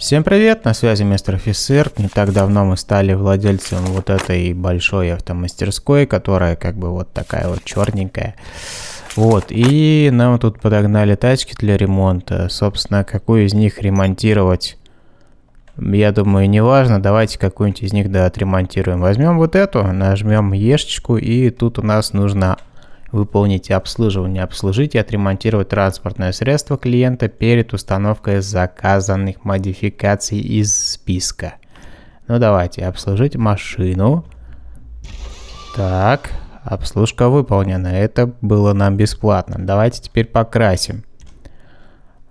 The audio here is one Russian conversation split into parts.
Всем привет, на связи мистер офицер. Не так давно мы стали владельцем вот этой большой автомастерской, которая как бы вот такая вот черненькая. Вот, и нам тут подогнали тачки для ремонта. Собственно, какую из них ремонтировать, я думаю, не важно. Давайте какую-нибудь из них да отремонтируем. Возьмем вот эту, нажмем ешечку, и тут у нас нужно выполнить обслуживание, обслужить и отремонтировать транспортное средство клиента перед установкой заказанных модификаций из списка. Ну давайте, обслужить машину. Так, обслужка выполнена. Это было нам бесплатно. Давайте теперь покрасим.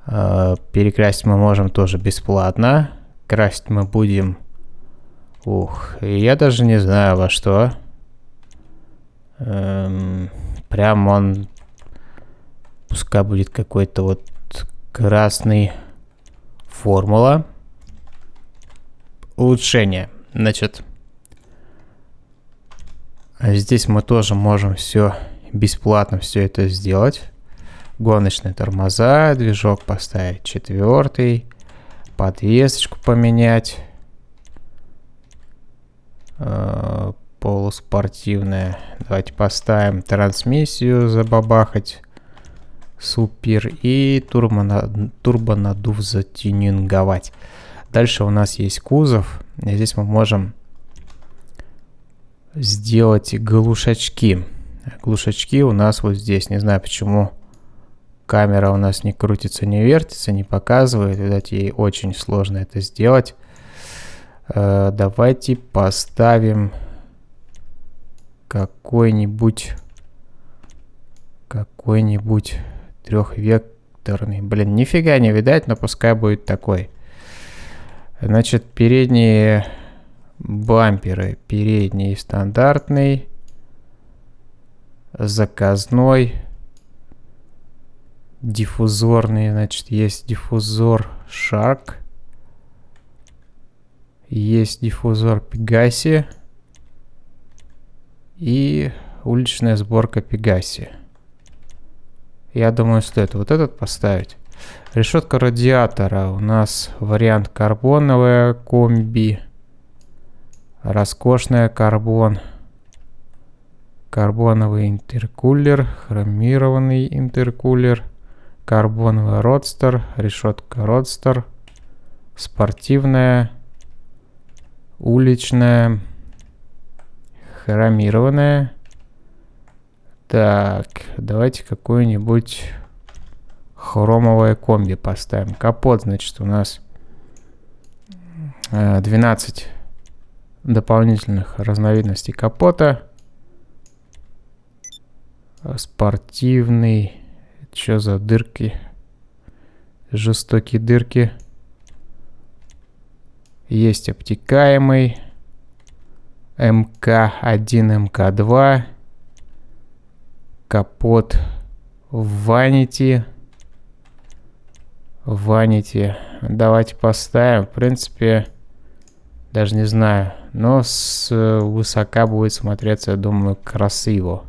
Э, перекрасить мы можем тоже бесплатно. Красить мы будем... Ух, я даже не знаю во что. Эм... Прям он... Пускай будет какой-то вот красный формула. Улучшение. Значит, здесь мы тоже можем все бесплатно все это сделать. Гоночные тормоза, движок поставить четвертый, подвесочку поменять. Полуспортивная. Давайте поставим трансмиссию забабахать. Супер. И турбо, турбонадув затюнинговать. Дальше у нас есть кузов. И здесь мы можем сделать глушачки. Глушачки у нас вот здесь. Не знаю почему камера у нас не крутится, не вертится, не показывает. Видать, ей очень сложно это сделать. Э, давайте поставим какой-нибудь какой-нибудь трехвекторный. Блин, нифига не видать, но пускай будет такой. Значит, передние бамперы. Передний стандартный, заказной, диффузорный. Значит, есть диффузор Shark. Есть диффузор Pegasi и уличная сборка Пегаси. Я думаю, стоит вот этот поставить. Решетка радиатора. У нас вариант карбоновая комби. Роскошная карбон. Карбоновый интеркулер. Хромированный интеркулер. Карбоновый родстер. Решетка родстер. Спортивная. Уличная хромированная. Так, давайте какую-нибудь хромовое комби поставим. Капот, значит, у нас 12 э, дополнительных разновидностей капота. Спортивный. Что за дырки? Жестокие дырки. Есть обтекаемый. МК1, МК2, капот Vanity, Vanity. Давайте поставим. В принципе, даже не знаю. Но с высока будет смотреться, я думаю, красиво.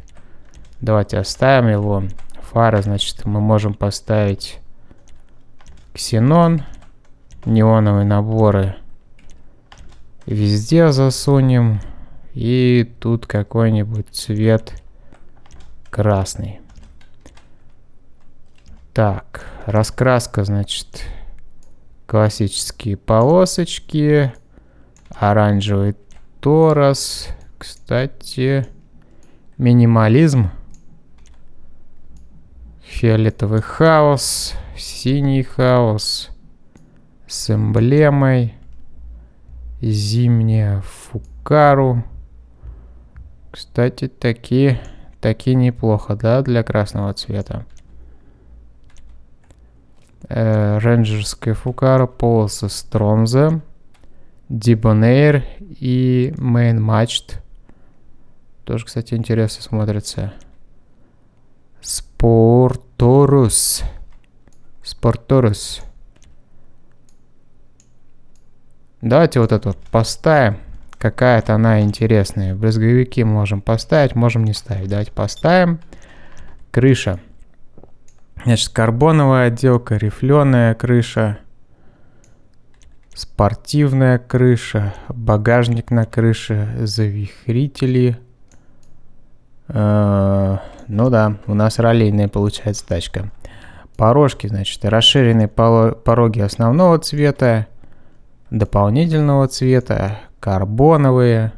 Давайте оставим его. Фара, значит, мы можем поставить ксенон. Неоновые наборы везде засунем. И тут какой-нибудь цвет красный. Так, раскраска, значит, классические полосочки, оранжевый торос. Кстати, минимализм, фиолетовый хаос, синий хаос с эмблемой, зимняя фукару. Кстати, такие, такие неплохо, да, для красного цвета. Э, рейнджерская фукара, полосы Стромза, Дибонейр и Мейн Мачт. Тоже, кстати, интересно смотрится. Спорторус. Спорторус. Давайте вот это вот поставим какая-то она интересная. Брызговики можем поставить, можем не ставить. Давайте поставим. Крыша. Значит, карбоновая отделка, рифленая крыша. Спортивная крыша, багажник на крыше, завихрители. Э, ну да, у нас раллийная получается тачка. Порожки, значит, расширенные пороги основного цвета, дополнительного цвета, карбоновые,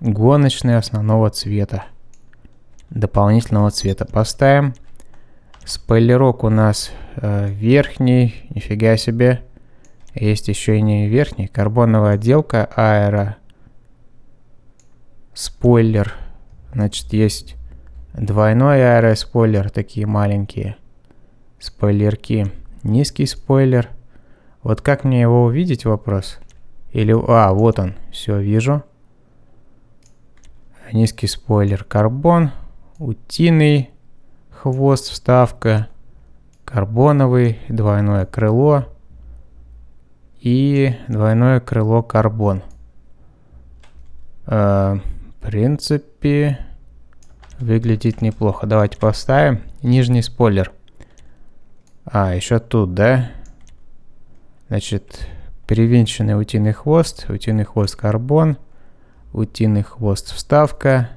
гоночные основного цвета, дополнительного цвета. Поставим. Спойлерок у нас э, верхний, нифига себе. Есть еще и не верхний, карбоновая отделка аэро. Спойлер. Значит, есть двойной аэроспойлер, такие маленькие спойлерки. Низкий спойлер. Вот как мне его увидеть, вопрос? Или... А, вот он. Все, вижу. Низкий спойлер. Карбон. Утиный хвост, вставка. Карбоновый. Двойное крыло. И двойное крыло карбон. Э, в принципе, выглядит неплохо. Давайте поставим. Нижний спойлер. А, еще тут, да? Значит, перевинченный утиный хвост, утиный хвост карбон, утиный хвост вставка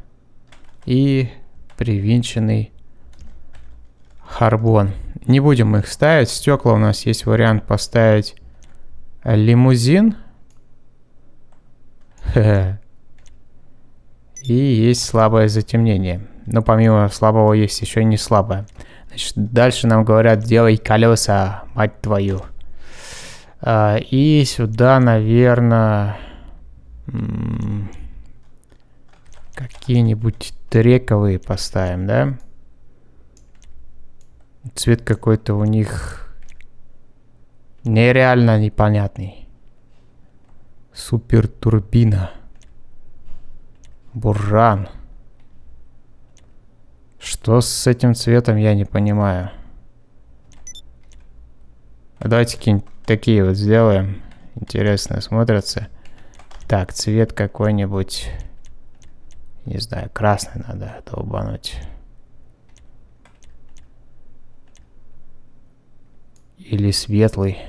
и привинченный харбон. Не будем их ставить. Стекла у нас есть вариант поставить лимузин. И есть слабое затемнение. Но помимо слабого есть еще и не слабое. Значит, дальше нам говорят, делай колеса, мать твою. А, и сюда, наверное, какие-нибудь трековые поставим, да? Цвет какой-то у них нереально непонятный. Супер турбина. Буржан. Что с этим цветом, я не понимаю. Давайте какие-нибудь такие вот сделаем. Интересно смотрятся. Так, цвет какой-нибудь... Не знаю, красный надо долбануть. Или светлый.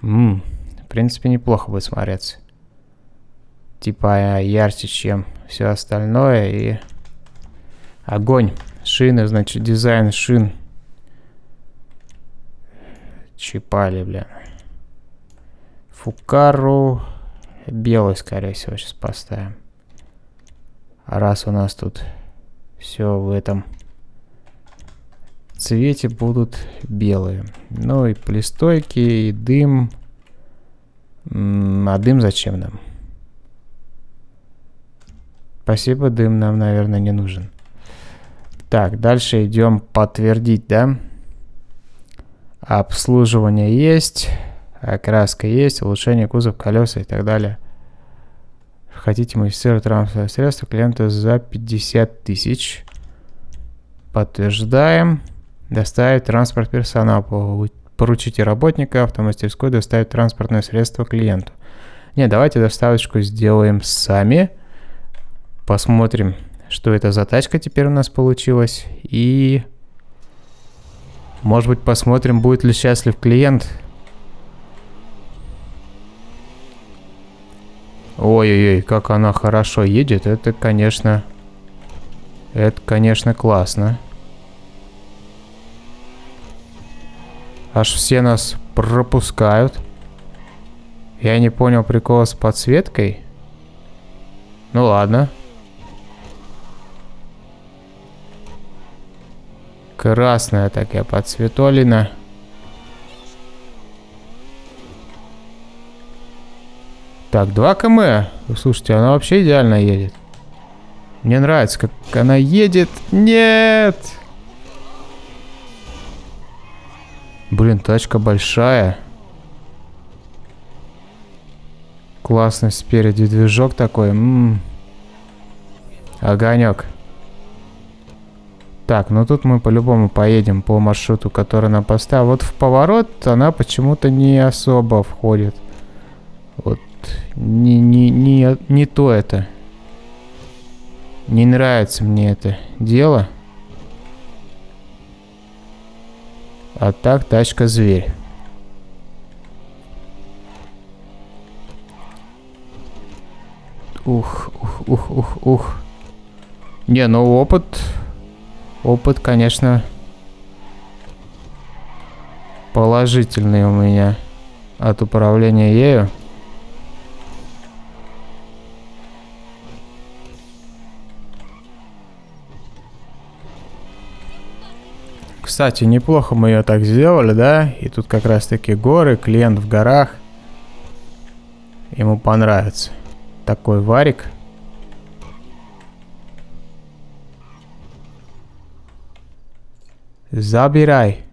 Ммм, в принципе, неплохо будет смотреться типа ярче, чем все остальное. И огонь. Шины, значит, дизайн шин. Чипали, бля. Фукару. Белый, скорее всего, сейчас поставим. А раз у нас тут все в этом цвете будут белые. Ну и плестойки, и дым. А дым зачем нам? Спасибо, дым нам, наверное, не нужен. Так, дальше идем подтвердить, да? Обслуживание есть, окраска есть, улучшение кузов, колеса и так далее. Хотите модифицировать транспортное средство клиента за 50 тысяч. Подтверждаем. Доставить транспорт персонала. Поручите работника автомастерской доставить транспортное средство клиенту. Не, давайте доставочку сделаем сами. Посмотрим, что это за тачка теперь у нас получилась. И... Может быть, посмотрим, будет ли счастлив клиент. Ой-ой-ой, как она хорошо едет. Это, конечно... Это, конечно, классно. Аж все нас пропускают. Я не понял прикола с подсветкой. Ну ладно. Ладно. Красная такая подсветолина. Так, 2 км. Слушайте, она вообще идеально едет. Мне нравится, как она едет. Нет! Блин, тачка большая. Классный спереди движок такой. М -м. Огонек. Так, ну тут мы по-любому поедем по маршруту, который она поставила. Вот в поворот она почему-то не особо входит. Вот не, не, не, не то это. Не нравится мне это дело. А так, тачка зверь. Ух, ух, ух, ух, ух. Не, ну опыт... Опыт, конечно, положительный у меня от управления ею. Кстати, неплохо мы ее так сделали, да? И тут как раз таки горы, клиент в горах. Ему понравится. Такой варик. Забирай.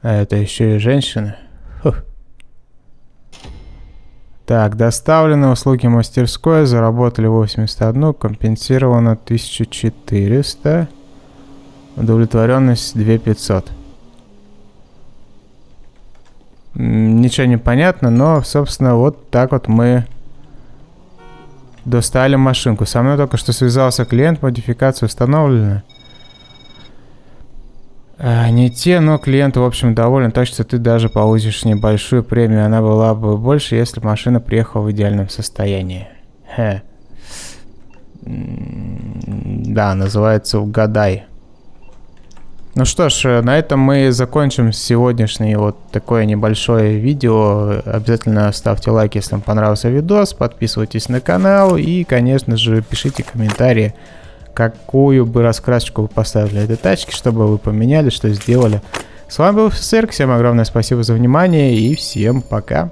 А это еще и женщина. Фух. Так, доставлены услуги мастерской, заработали 81, компенсировано 1400, удовлетворенность 2500. Ничего не понятно, но, собственно, вот так вот мы достали машинку. Со мной только что связался клиент, модификация установлена. А, не те, но клиент, в общем, доволен, так что ты даже получишь небольшую премию. Она была бы больше, если машина приехала в идеальном состоянии. Хе. Да, называется «Угадай». Ну что ж, э, на этом мы закончим сегодняшнее вот такое небольшое видео. Обязательно ставьте лайк, если вам понравился видос, подписывайтесь на канал и, конечно же, пишите комментарии какую бы раскрасочку вы поставили этой тачке, чтобы вы поменяли, что сделали. С вами был Офицер, всем огромное спасибо за внимание и всем пока.